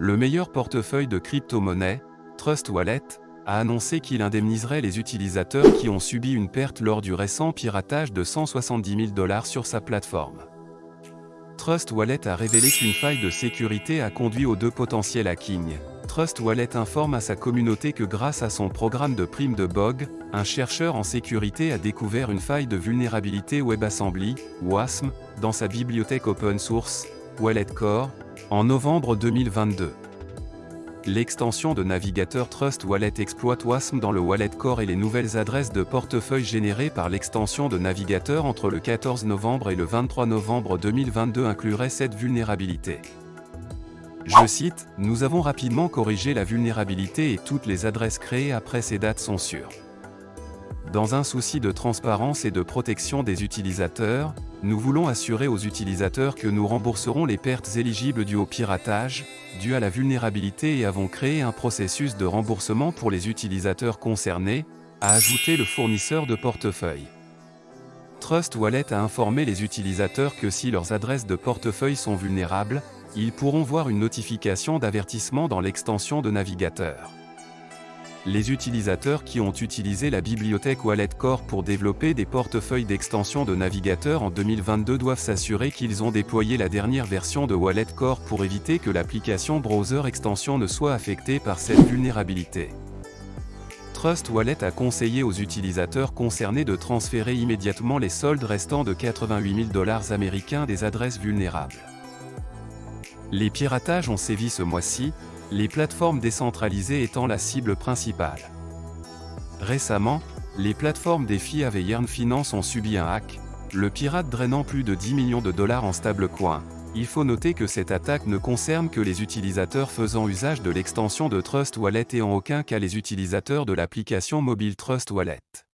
Le meilleur portefeuille de crypto-monnaie, Trust Wallet, a annoncé qu'il indemniserait les utilisateurs qui ont subi une perte lors du récent piratage de 170 000 dollars sur sa plateforme. Trust Wallet a révélé qu'une faille de sécurité a conduit aux deux potentiels hackings. Trust Wallet informe à sa communauté que grâce à son programme de prime de BOG, un chercheur en sécurité a découvert une faille de vulnérabilité WebAssembly, WASM, dans sa bibliothèque open source, Wallet Core, en novembre 2022. L'extension de navigateur Trust Wallet exploite WASM dans le Wallet Core et les nouvelles adresses de portefeuille générées par l'extension de navigateur entre le 14 novembre et le 23 novembre 2022 incluraient cette vulnérabilité. Je cite, Nous avons rapidement corrigé la vulnérabilité et toutes les adresses créées après ces dates sont sûres. Dans un souci de transparence et de protection des utilisateurs, nous voulons assurer aux utilisateurs que nous rembourserons les pertes éligibles dues au piratage, dues à la vulnérabilité et avons créé un processus de remboursement pour les utilisateurs concernés, a ajouté le fournisseur de portefeuille. Trust Wallet a informé les utilisateurs que si leurs adresses de portefeuille sont vulnérables, ils pourront voir une notification d'avertissement dans l'extension de navigateur. Les utilisateurs qui ont utilisé la bibliothèque Wallet Core pour développer des portefeuilles d'extension de navigateur en 2022 doivent s'assurer qu'ils ont déployé la dernière version de Wallet Core pour éviter que l'application Browser Extension ne soit affectée par cette vulnérabilité. Trust Wallet a conseillé aux utilisateurs concernés de transférer immédiatement les soldes restants de 88 000 dollars américains des adresses vulnérables. Les piratages ont sévi ce mois-ci, les plateformes décentralisées étant la cible principale. Récemment, les plateformes des FIAV et Yearn Finance ont subi un hack, le pirate drainant plus de 10 millions de dollars en stablecoin. Il faut noter que cette attaque ne concerne que les utilisateurs faisant usage de l'extension de Trust Wallet et en aucun cas les utilisateurs de l'application mobile Trust Wallet.